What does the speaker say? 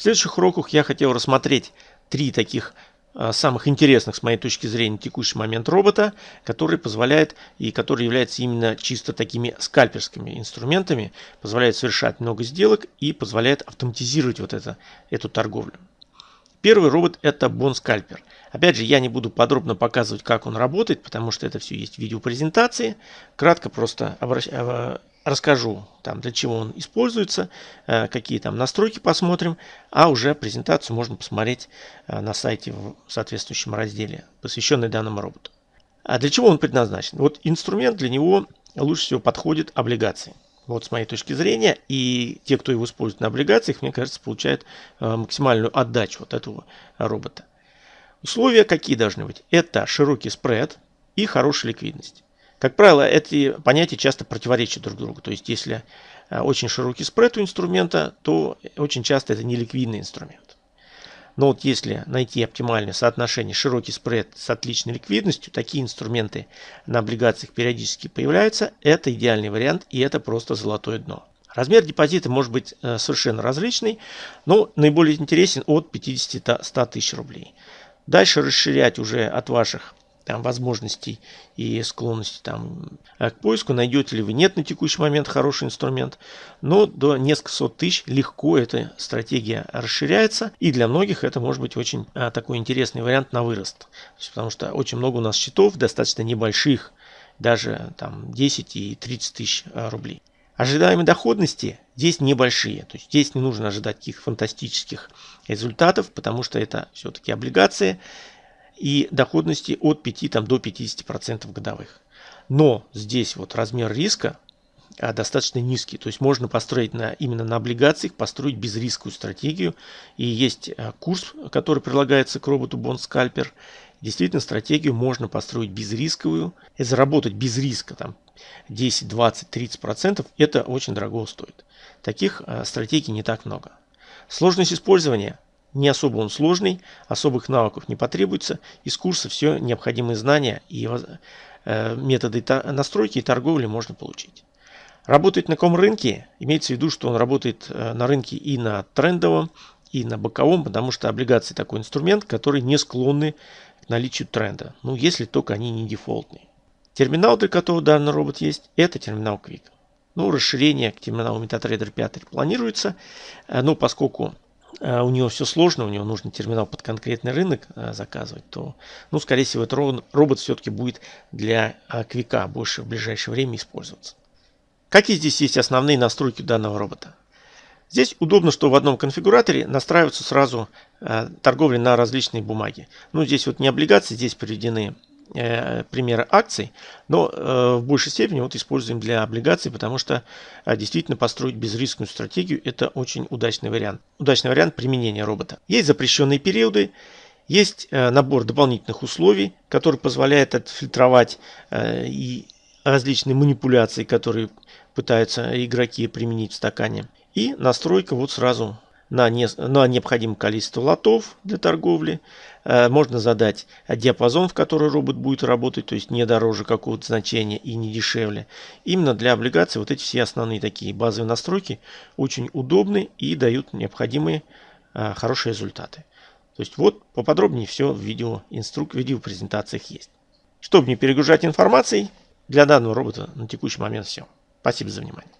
В следующих уроках я хотел рассмотреть три таких а, самых интересных с моей точки зрения текущий момент робота, который позволяет и который является именно чисто такими скальперскими инструментами, позволяет совершать много сделок и позволяет автоматизировать вот это, эту торговлю. Первый робот это Bond Scalper. Опять же, я не буду подробно показывать, как он работает, потому что это все есть в видеопрезентации. Кратко просто обращ... Расскажу, там, для чего он используется, э, какие там настройки посмотрим, а уже презентацию можно посмотреть э, на сайте в соответствующем разделе, посвященный данному роботу. А для чего он предназначен? Вот инструмент для него лучше всего подходит облигации. Вот с моей точки зрения. И те, кто его использует на облигациях, мне кажется, получают э, максимальную отдачу от этого робота. Условия какие должны быть? Это широкий спред и хорошая ликвидность. Как правило, эти понятия часто противоречат друг другу. То есть, если э, очень широкий спред у инструмента, то очень часто это не ликвидный инструмент. Но вот если найти оптимальное соотношение широкий спред с отличной ликвидностью, такие инструменты на облигациях периодически появляются. Это идеальный вариант и это просто золотое дно. Размер депозита может быть э, совершенно различный, но наиболее интересен от 50-100 тысяч рублей. Дальше расширять уже от ваших там, возможностей и склонности там, к поиску, найдете ли вы нет на текущий момент хороший инструмент, но до нескольких сот тысяч легко эта стратегия расширяется, и для многих это может быть очень а, такой интересный вариант на вырост, потому что очень много у нас счетов, достаточно небольших, даже там 10 и 30 тысяч а, рублей. Ожидаемые доходности здесь небольшие, то есть здесь не нужно ожидать каких фантастических результатов, потому что это все-таки облигации, и доходности от 5 там, до 50% годовых. Но здесь вот размер риска а, достаточно низкий. То есть можно построить на, именно на облигациях, построить безрисковую стратегию. И есть а, курс, который прилагается к роботу Bond. Действительно, стратегию можно построить безрисковую заработать без риска там 10, 20, 30%. Это очень дорого стоит. Таких а, стратегий не так много. Сложность использования – не особо он сложный, особых навыков не потребуется. Из курса все необходимые знания и э, методы настройки и торговли можно получить. Работает на каком рынке? Имеется в виду, что он работает э, на рынке и на трендовом, и на боковом, потому что облигации такой инструмент, который не склонны к наличию тренда. Ну, если только они не дефолтные. Терминал, для которого данный робот есть, это терминал Quick. Ну, расширение к терминалу MetaTrader 5 планируется, э, но поскольку у него все сложно, у него нужно терминал под конкретный рынок э, заказывать, то, ну, скорее всего, этот робот все-таки будет для э, квика больше в ближайшее время использоваться. Какие здесь есть основные настройки данного робота? Здесь удобно, что в одном конфигураторе настраиваются сразу торговли на различные бумаги. Ну, здесь вот не облигации, здесь приведены Э, примеры акций, но э, в большей степени вот используем для облигаций, потому что э, действительно построить безрисковую стратегию это очень удачный вариант. Удачный вариант применения робота. Есть запрещенные периоды, есть набор дополнительных условий, который позволяет отфильтровать и различные манипуляции, которые пытаются игроки применить в стакане. И настройка вот сразу на, не, на необходимое количество лотов для торговли. Э, можно задать диапазон, в который робот будет работать, то есть не дороже какого-то значения и не дешевле. Именно для облигаций вот эти все основные такие базовые настройки очень удобны и дают необходимые э, хорошие результаты. То есть вот поподробнее все в видео инструк, видео презентациях есть. Чтобы не перегружать информацией, для данного робота на текущий момент все. Спасибо за внимание.